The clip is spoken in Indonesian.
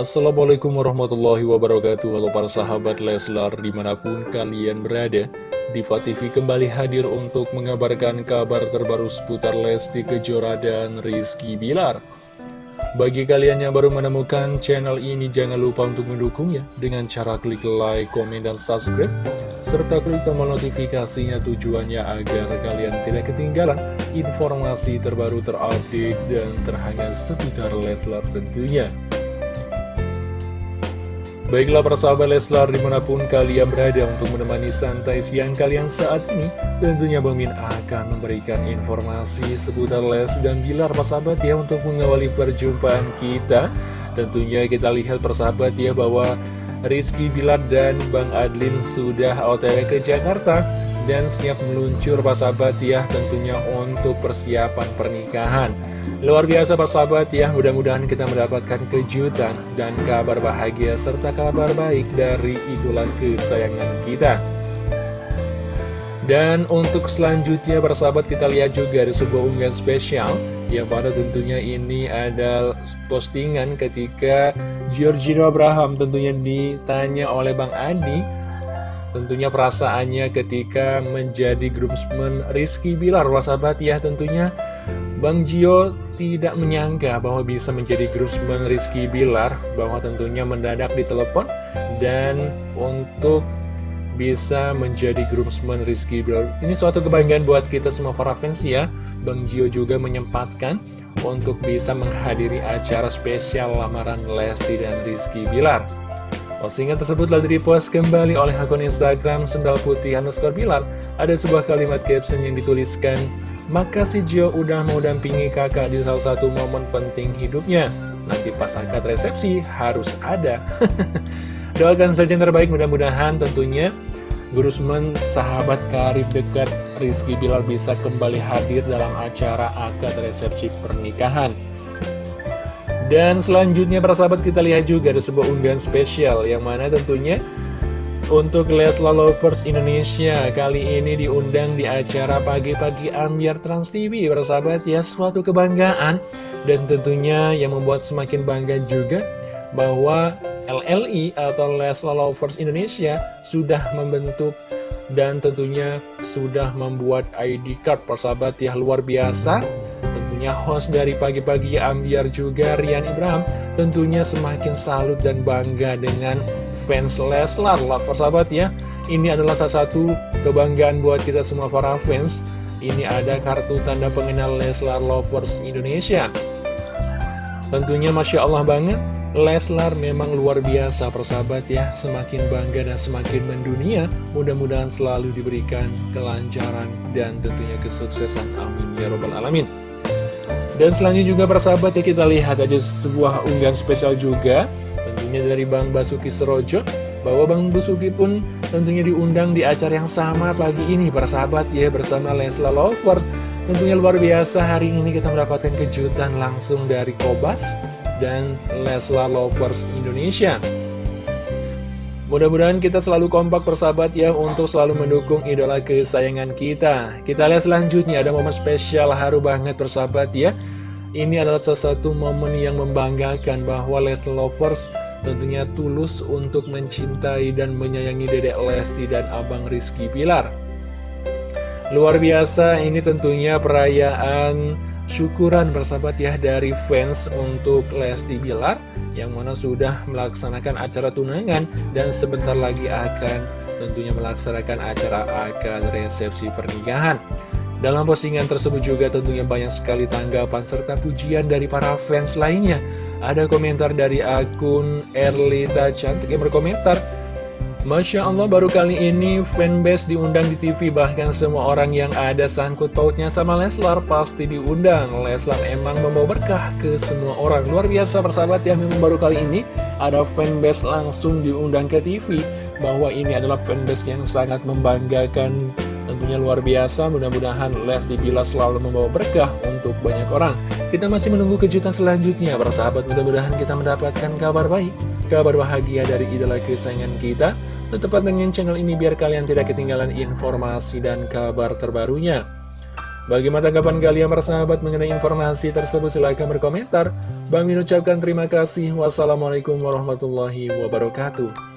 Assalamualaikum warahmatullahi wabarakatuh. Halo para sahabat Leslar di mana pun kalian berada Diva TV kembali hadir untuk mengabarkan kabar terbaru seputar Lesti Kejora dan Rizky Bilar. Bagi kalian yang baru menemukan channel ini jangan lupa untuk mendukungnya Dengan cara klik like, komen, dan subscribe Serta klik tombol notifikasinya tujuannya agar kalian tidak ketinggalan Informasi terbaru terupdate dan terhangat seputar Leslar tentunya Baiklah persahabat Leslar di mana pun kalian berada untuk menemani santai siang kalian saat ini Tentunya Bang Min akan memberikan informasi seputar Les dan Bilar persahabat ya untuk mengawali perjumpaan kita. Tentunya kita lihat persahabat ya bahwa Rizky Bilar dan Bang Adlin sudah otw ke Jakarta Dan siap meluncur persahabat ya tentunya untuk persiapan pernikahan Luar biasa Pak Sahabat ya, mudah-mudahan kita mendapatkan kejutan dan kabar bahagia serta kabar baik dari idola kesayangan kita. Dan untuk selanjutnya persahabat kita lihat juga ada sebuah unggahan spesial Yang pada tentunya ini ada postingan ketika Giorgino Abraham tentunya ditanya oleh Bang Adi Tentunya perasaannya ketika menjadi groomsman Rizky Bilar Persahabat ya tentunya Bang Jio tidak menyangka bahwa bisa menjadi groomsman Rizky Bilar bahwa tentunya mendadak ditelepon dan untuk bisa menjadi groomsman Rizky Bilar. Ini suatu kebanggaan buat kita semua para fans ya. Bang Jio juga menyempatkan untuk bisa menghadiri acara spesial lamaran Lesti dan Rizky Bilar Postingan tersebut telah direpost kembali oleh akun Instagram Sendal Putih underscore Bilar ada sebuah kalimat caption yang dituliskan Makasih Jo udah mau dampingi kakak di salah satu momen penting hidupnya. Nanti pas akad resepsi harus ada. Doakan saja yang terbaik mudah-mudahan tentunya Gurusman sahabat karib dekat Rizky Bilar bisa kembali hadir dalam acara akad resepsi pernikahan. Dan selanjutnya para sahabat kita lihat juga ada sebuah unggahan spesial yang mana tentunya untuk Leslar Lovers Indonesia kali ini diundang di acara pagi-pagi Ambiar Trans TV Bersahabat ya suatu kebanggaan. Dan tentunya yang membuat semakin bangga juga bahwa LLI atau Leslar Lovers Indonesia sudah membentuk dan tentunya sudah membuat ID card persahabat ya luar biasa tentunya host dari pagi-pagi Ambiar juga Rian Ibrahim tentunya semakin salut dan bangga dengan fans Leslar. Lah persahabat ya. Ini adalah salah satu kebanggaan buat kita semua para fans. Ini ada kartu tanda pengenal Leslar Lovers Indonesia. Tentunya Masya Allah banget Leslar memang luar biasa persahabat ya. Semakin bangga dan semakin mendunia Mudah-mudahan selalu diberikan kelancaran dan tentunya kesuksesan. Amin ya robbal alamin dan selanjutnya juga persahabat ya kita lihat aja sebuah unggahan spesial juga Tentunya dari Bang Basuki Serojo bahwa Bang Basuki pun tentunya diundang di acara yang sama pagi ini persahabat ya bersama Lesla Lover tentunya luar biasa hari ini kita mendapatkan kejutan langsung dari Kobas dan Lesla Lovers Indonesia Mudah-mudahan kita selalu kompak persahabat ya untuk selalu mendukung idola kesayangan kita. Kita lihat selanjutnya ada momen spesial haru banget persahabat ya. Ini adalah salah satu momen yang membanggakan bahwa Leslie Lovers tentunya tulus untuk mencintai dan menyayangi Dedek Lesti dan Abang Rizky Pilar. Luar biasa, ini tentunya perayaan syukuran bersahabat ya dari fans untuk Lesti Bilar yang mana sudah melaksanakan acara tunangan dan sebentar lagi akan tentunya melaksanakan acara akad resepsi pernikahan. Dalam postingan tersebut juga tentunya banyak sekali tanggapan serta pujian dari para fans lainnya. Ada komentar dari akun Erlita Cantik yang berkomentar, Masya Allah baru kali ini fanbase diundang di TV Bahkan semua orang yang ada sangkut pautnya sama Leslar pasti diundang. Leslar emang membawa berkah ke semua orang. Luar biasa persahabat ya. Memang baru kali ini Ada fanbase langsung diundang ke TV Bahwa ini adalah fanbase yang sangat membanggakan. Tentunya luar biasa, mudah-mudahan Lesti Bila selalu membawa berkah untuk banyak orang. Kita masih menunggu kejutan selanjutnya, para sahabat. Mudah-mudahan kita mendapatkan kabar baik, kabar bahagia dari idola kesayangan kita. Tetap dengan channel ini biar kalian tidak ketinggalan informasi dan kabar terbarunya. Bagaimana tanggapan kalian bersahabat mengenai informasi tersebut? Silahkan berkomentar. Bang Min ucapkan terima kasih. Wassalamualaikum warahmatullahi wabarakatuh.